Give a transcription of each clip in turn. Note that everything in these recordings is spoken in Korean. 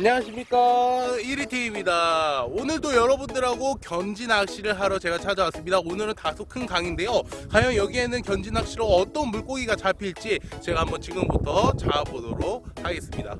안녕하십니까. 1위TV입니다. 오늘도 여러분들하고 견지 낚시를 하러 제가 찾아왔습니다. 오늘은 다소 큰 강인데요. 과연 여기에는 견지 낚시로 어떤 물고기가 잡힐지 제가 한번 지금부터 잡아보도록 하겠습니다.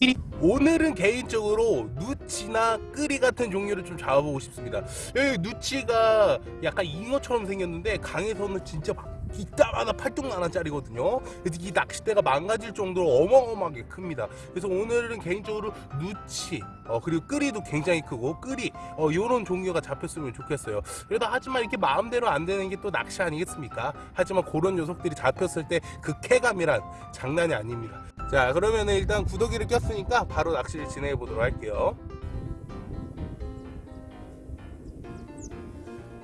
1위 오늘은 개인적으로 누치나 끄리 같은 종류를 좀 잡아보고 싶습니다. 여기 누치가 약간 잉어처럼 생겼는데 강에서는 진짜 막 이따마다 팔뚝만원짜리거든요. 그래서 이 낚싯대가 망가질 정도로 어마어마하게 큽니다. 그래서 오늘은 개인적으로 누치 어, 그리고 끄리도 굉장히 크고 끄리 어, 요런 종류가 잡혔으면 좋겠어요. 그래도 하지만 이렇게 마음대로 안 되는 게 또 낚시 아니겠습니까? 하지만 그런 녀석들이 잡혔을 때 그 쾌감이란 장난이 아닙니다. 자 그러면 일단 구더기를 꼈으니까 바로 낚시를 진행해 보도록 할게요.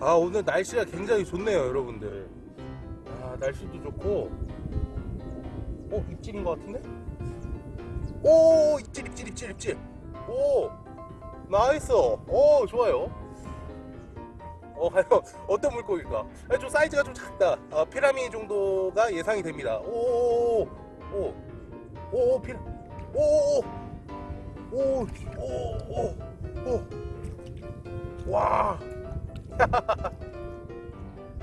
아 오늘 날씨가 굉장히 좋네요 여러분들 아 날씨도 좋고. 어 입질인 것 같은데? 오 입질 입질 입질 입질. 오 nice. 오 좋아요. 어 어떤 물고기일까? 아, 좀 사이즈가 좀 작다. 아, 피라미 정도가 예상이 됩니다. 오오오 오, 피라 오오오오오와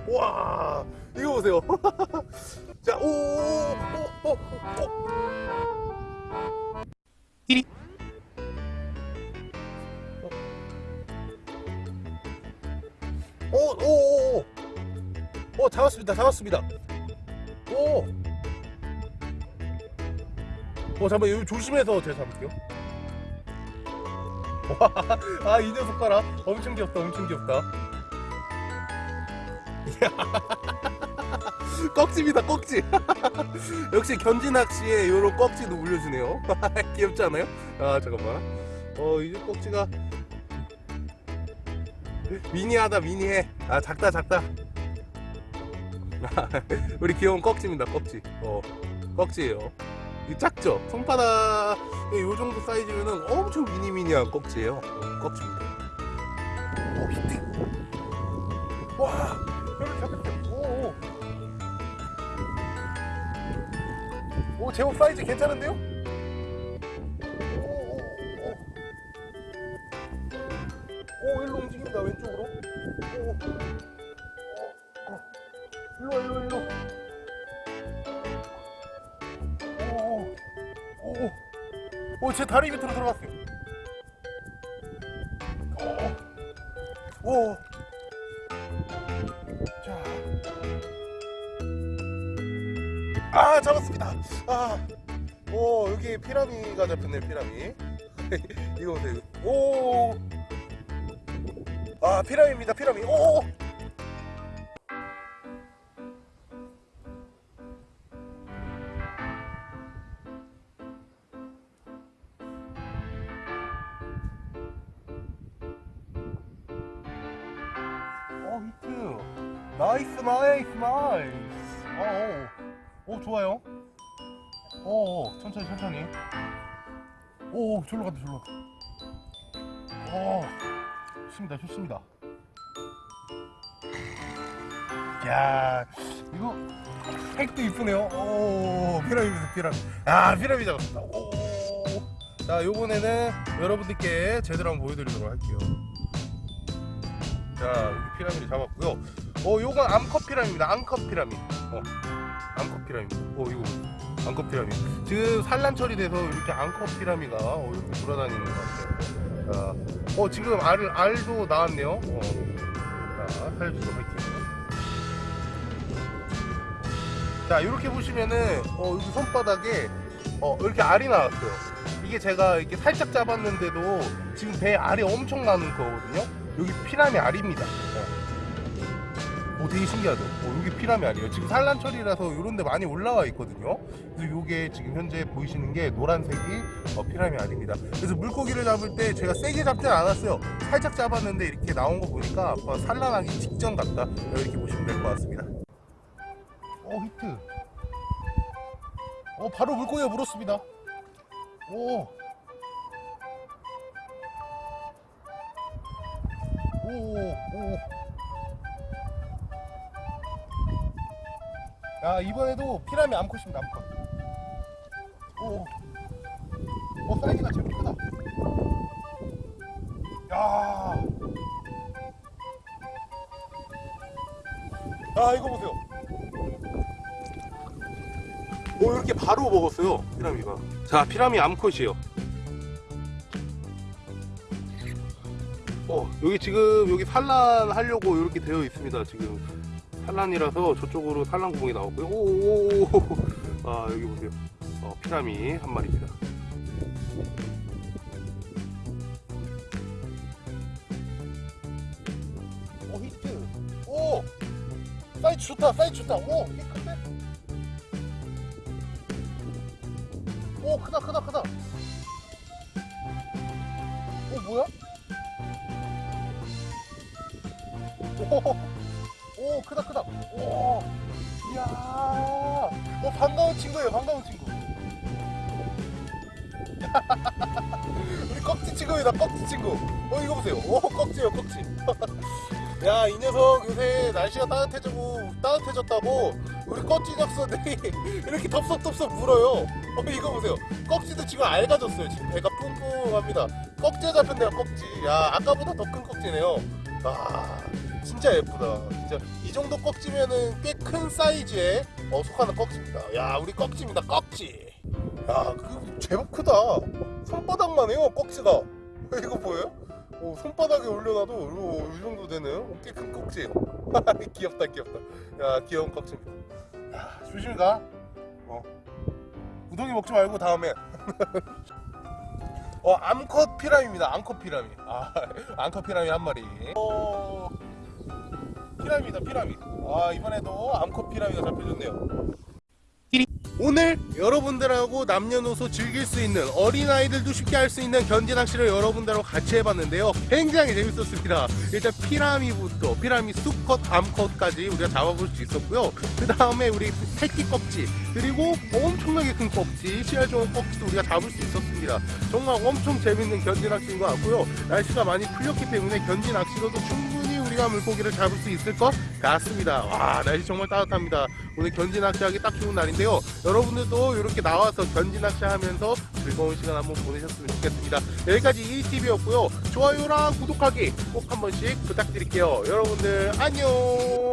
와 이거 보세요 자 오오 오오 이리 오오오 오 잡았습니다 잡았습니다 오 어, 잠깐만, 여기 조심해서 제가 잡을게요. 와, 아, 이 녀석 봐라. 엄청 귀엽다, 엄청 귀엽다. 꺽지입니다, 꺽지. 역시 견지낚시에 이런 꺽지도 물려주네요. 귀엽지 않아요? 아, 잠깐만. 어, 이제 꺽지가 미니하다, 미니해. 아, 작다, 작다. 우리 귀여운 꺽지입니다, 꺽지. 어, 꺽지예요. 이 작죠? 손바닥 요 정도 사이즈면은 엄청 미니미니한 꺽지예요. 꺽지입니다. 오 히트. 와 제법 사이즈 괜찮은데요? 오, 오, 일로 움직입니다 왼쪽으로. 어. 일로 일로 일로. 오, 오, 제 다리 밑으로 들어갔어요. 오, 오. 아 잡았습니다. 아, 오 여기 피라미가 잡혔네 피라미. 이거 보세요. 오, 아 피라미입니다 피라미. 오. nice nice nice 어, 오, 오 좋아요. 오, 오 천천히 천천히. 오, 오 절로 간다 간다 오 좋습니다 좋습니다. 야 이거 색도 이쁘네요. 오 피라미 피라미. 아 피라미 잡았습니다. 오 자 요번에는 여러분들께 제대로 한번 보여드리도록 할게요. 자 피라미 잡았고요. 어 요건 암컷 피라미입니다. 암컷 피라미. 어 암컷 피라미. 어 이거 암컷 피라미. 지금 산란철이 돼서 이렇게 암컷 피라미가 어, 이렇게 돌아다니는 것 같아요. 자, 어 지금 알, 알도 나왔네요. 어. 자 살려주도록 할게요 자 이렇게 보시면은 어 여기 손바닥에 어 이렇게 알이 나왔어요. 이게 제가 이렇게 살짝 잡았는데도 지금 배에 알이 엄청 나는 거거든요. 여기 피라미 알입니다. 어. 오 되게 신기하죠. 어, 여기 피라미 알이에요? 지금 산란철이라서 이런 데 많이 올라와 있거든요. 그래서 이게 지금 현재 보이시는 게 노란색이 어, 피라미 알입니다. 그래서 물고기를 잡을 때 제가 세게 잡진 않았어요. 살짝 잡았는데 이렇게 나온 거 보니까 어, 산란하기 직전 같다. 이렇게 보시면 될 것 같습니다. 오 히트. 어 바로 물고기가 물었습니다. 오 오, 오. 야, 이번에도 피라미 암컷입니다, 암컷. 오. 어 사이즈가 제일 크다 야. 아 이거 보세요 오 이렇게 바로 먹었어요 피라미가 자 피라미 암컷이에요 어 여기 지금 여기 산란하려고 이렇게 되어 있습니다 지금 산란이라서 저쪽으로 산란 구멍이 나왔고요. 오아 여기 보세요. 어, 피라미 한 마리입니다. 오 히트. 오! 사이즈 좋다 사이즈 좋다. 오 큰데? 오 크다 크다 크다. 오 뭐야? 오, 오 크다 크다. 오 이야. 어 반가운 친구예요 반가운 친구. 우리 꺽지 친구입니다 꺽지 친구. 어 이거 보세요. 오 꺽지요 꺽지. 야 이 녀석 요새 날씨가 따뜻해지고 따뜻해졌다고 우리 꺽지 녀석들이 이렇게 덥석덥석 물어요. 어 이거 보세요. 꺽지도 지금 알가졌어요 지금. 배가 뿡뿡합니다. 꺽지에 잡혔네요 꺽지. 야 아까보다 더 큰 꺽지네요. 아 진짜 예쁘다. 진짜 이 정도 꺽지면은 꽤 큰 사이즈에 어, 속하는 꺽지입니다. 야 우리 꺽지입니다. 꺽지. 야 그 제법 크다. 손바닥만 해요 꺽지가. 이거 보여요? 오, 손바닥에 올려놔도 오, 이 정도 되네요. 꽤큰 꺽지예요. 귀엽다 귀엽다. 야 귀여운 꺽지입니다. 야 조심히 가. 어. 우동이 먹지 말고 다음에. 어 암컷 피라미입니다. 암컷 피라미. 아 암컷 피라미 한 마리. 어 피라미다 피라미. 아 이번에도 암컷 피라미가 잡혀줬네요. 오늘 여러분들하고 남녀노소 즐길 수 있는 어린아이들도 쉽게 할 수 있는 견지 낚시를 여러분들하고 같이 해봤는데요. 굉장히 재밌었습니다. 일단 피라미부터 피라미 수컷 암컷까지 우리가 잡아볼 수 있었고요. 그 다음에 우리 새끼 꺽지 그리고 엄청나게 큰 꺽지 씨알 좋은 꺽지도 우리가 잡을 수 있었습니다. 정말 엄청 재밌는 견지 낚시인 것 같고요. 날씨가 많이 풀렸기 때문에 견지 낚시로도 충분히 우리가 물고기를 잡을 수 있을 것 같습니다. 와 날씨 정말 따뜻합니다. 오늘 견지 낚시하기 딱 좋은 날인데요. 여러분들도 이렇게 나와서 견지 낚시 하면서 즐거운 시간 한번 보내셨으면 좋겠습니다. 여기까지 1TV였고요. 좋아요랑 구독하기 꼭 한 번씩 부탁드릴게요. 여러분들 안녕